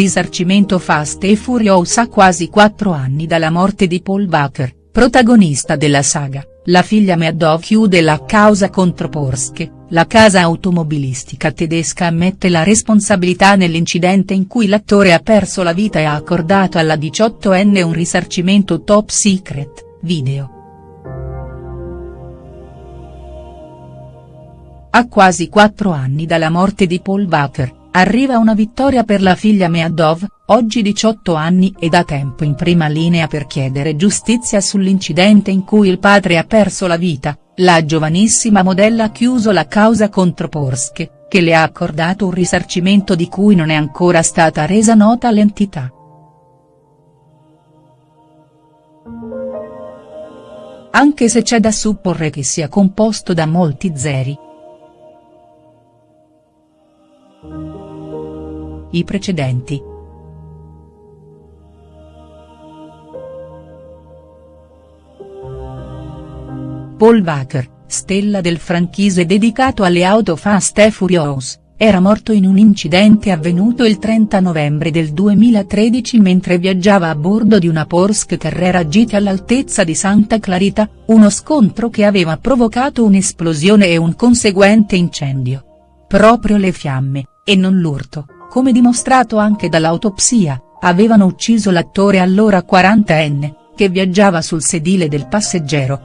risarcimento Fast e Furious a quasi quattro anni dalla morte di Paul Walker, protagonista della saga, la figlia Meadow chiude la causa contro Porsche, la casa automobilistica tedesca ammette la responsabilità nell'incidente in cui l'attore ha perso la vita e ha accordato alla 18enne un risarcimento top secret, video. A quasi quattro anni dalla morte di Paul Walker, arriva una vittoria per la figlia Meadov, oggi 18 anni e da tempo in prima linea per chiedere giustizia sull'incidente in cui il padre ha perso la vita, la giovanissima modella ha chiuso la causa contro Porsche, che le ha accordato un risarcimento di cui non è ancora stata resa nota l'entità. Anche se c'è da supporre che sia composto da molti zeri. I precedenti. Paul Walker, stella del franchise dedicato alle auto Fast e Furious, era morto in un incidente avvenuto il 30 novembre del 2013 mentre viaggiava a bordo di una Porsche Carrera GT all'altezza di Santa Clarita, uno scontro che aveva provocato un'esplosione e un conseguente incendio. Proprio le fiamme, e non l'urto, come dimostrato anche dall'autopsia, avevano ucciso l'attore allora 40enne, che viaggiava sul sedile del passeggero,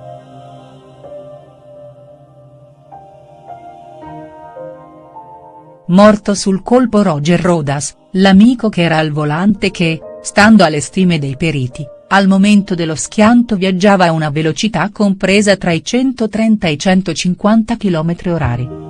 Morto sul colpo Roger Rodas, l'amico che era al volante che, stando alle stime dei periti, al momento dello schianto viaggiava a una velocità compresa tra i 130 e i 150 km orari.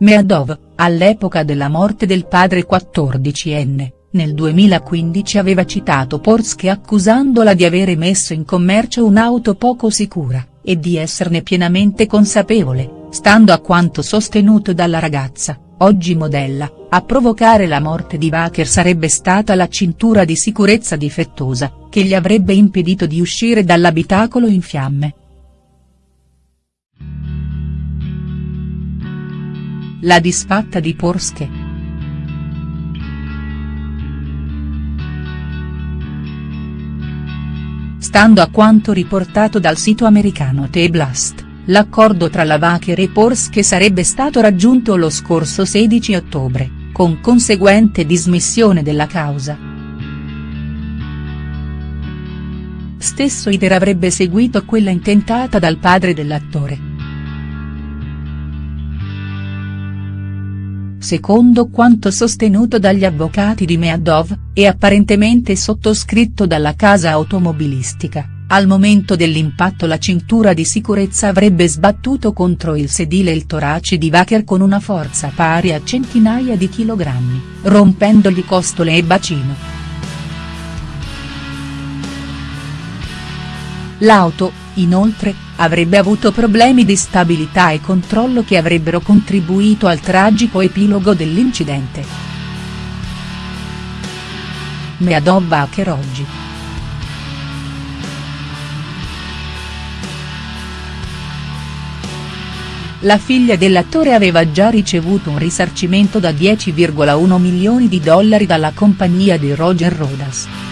Meadov, all'epoca della morte del padre 14enne, nel 2015 aveva citato Porsche accusandola di avere messo in commercio un'auto poco sicura, e di esserne pienamente consapevole, stando a quanto sostenuto dalla ragazza, oggi modella, a provocare la morte di Waker sarebbe stata la cintura di sicurezza difettosa, che gli avrebbe impedito di uscire dall'abitacolo in fiamme. La disfatta di Porsche. Stando a quanto riportato dal sito americano The Blast l'accordo tra la Wacker e Porsche sarebbe stato raggiunto lo scorso 16 ottobre, con conseguente dismissione della causa. Stesso iter avrebbe seguito quella intentata dal padre dell'attore. Secondo quanto sostenuto dagli avvocati di Meadov, e apparentemente sottoscritto dalla casa automobilistica al momento dell'impatto la cintura di sicurezza avrebbe sbattuto contro il sedile il torace di Wacker con una forza pari a centinaia di chilogrammi, rompendogli costole e bacino. L'auto, inoltre, avrebbe avuto problemi di stabilità e controllo che avrebbero contribuito al tragico epilogo dell'incidente. Meadow Wacker oggi. la figlia dell'attore aveva già ricevuto un risarcimento da 10,1 milioni di dollari dalla compagnia di Roger Rodas.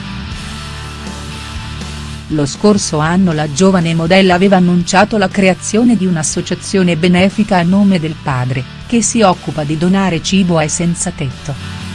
Lo scorso anno la giovane modella aveva annunciato la creazione di un'associazione benefica a nome del padre, che si occupa di donare cibo ai senza tetto.